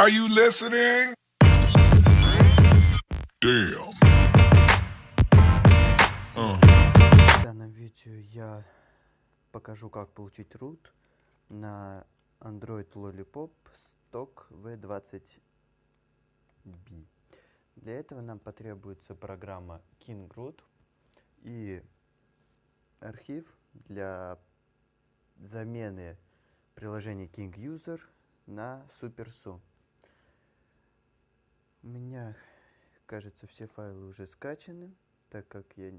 Are you listening? Damn. В данном видео я покажу, как получить root на Android Lollipop Stock V20B. Для этого нам потребуется программа KingRoot и архив для замены приложения KingUser на SuperSU. У меня, кажется, все файлы уже скачаны, так как я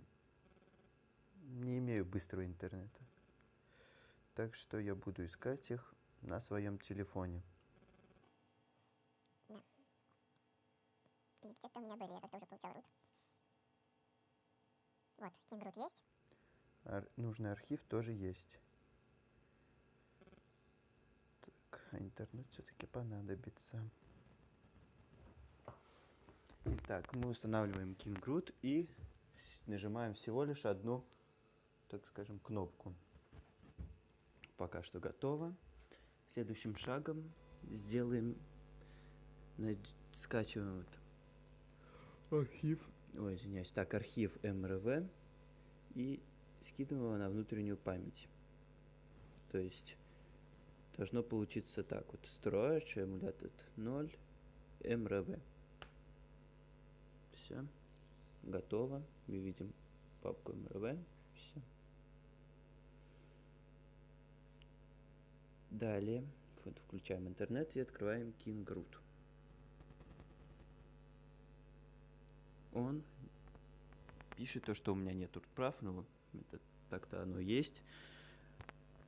не имею быстрого интернета. Так что я буду искать их на своем телефоне. Где-то у меня были, я как-то уже получал root. Вот, KingRoot есть. Ар- нужный архив тоже есть. Так, а интернет все-таки понадобится. Итак, мы устанавливаем KingRoot и нажимаем всего лишь одну, так скажем, кнопку. Пока что готово. Следующим шагом сделаем, скачиваем вот архив, ой, извиняюсь, так, архив MRV и скидываем его на внутреннюю память. То есть должно получиться так вот. Storage emulated 0 MRV. Все. Готово. Мы видим папку MRV. Все. Далее вот, включаем интернет и открываем KingRoot. Он пишет то, что у меня нет прав, но это так-то оно есть.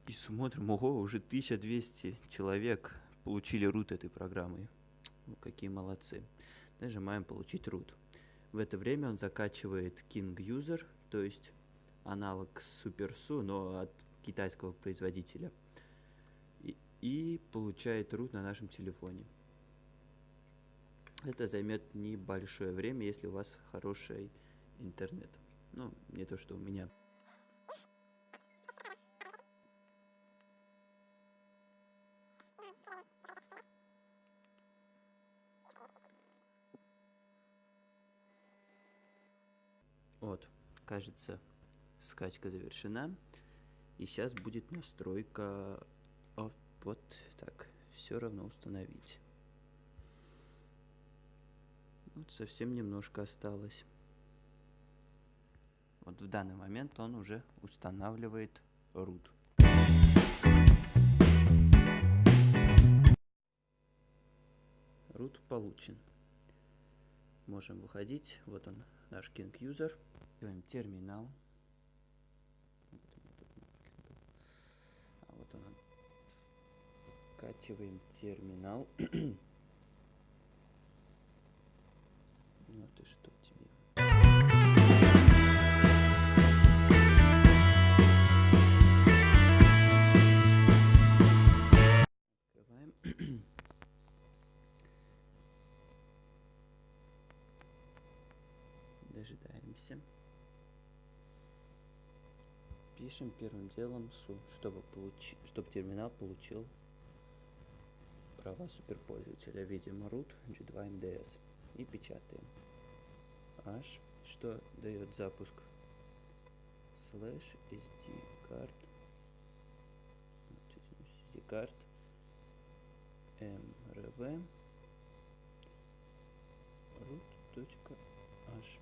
И смотрим, ого, уже 1200 человек получили рут этой программы. Ну, какие молодцы. Нажимаем «Получить рут». В это время он закачивает King User, то есть аналог SuperSU, но от китайского производителя. И, и получает рут на нашем телефоне. Это займет небольшое время, если у вас хороший интернет. Ну, не то, что у меня. Вот, кажется, скачка завершена. И сейчас будет настройка. О, вот так. Все равно установить. Вот совсем немножко осталось. Вот в данный момент он уже устанавливает root. Root получен. Можем выходить. Вот он, наш King User. Открываем терминал. А вот он. Скачиваем терминал. Ну ты что Дожидаемся. Пишем первым делом су, чтобы, получи, чтобы терминал получил права суперпользователя. Видим root G2 MDS и печатаем. H, что дает запуск слэш SD card SD card mrv root.h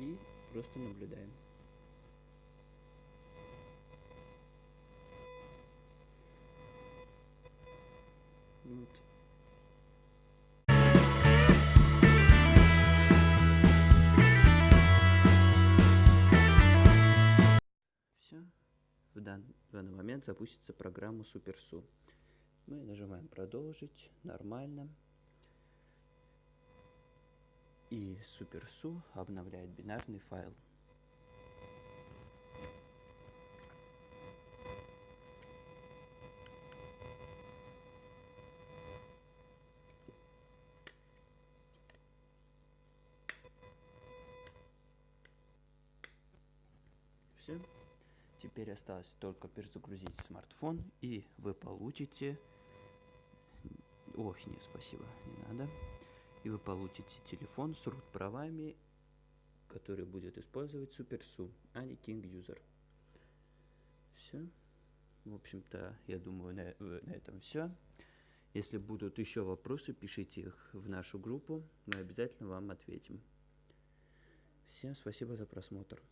и просто наблюдаем. Вот. Все. В, дан- в данный момент запустится программа SuperSU. Мы нажимаем продолжить. Нормально. И SuperSU обновляет бинарный файл. Все. Теперь осталось только перезагрузить смартфон, и вы получите Ой, нет, спасибо, не надо. И вы получите телефон с root правами, который будет использовать SuperSU, а не King User. Все. В общем-то, я думаю, на, на этом все. Если будут еще вопросы, пишите их в нашу группу, мы обязательно вам ответим. Всем спасибо за просмотр.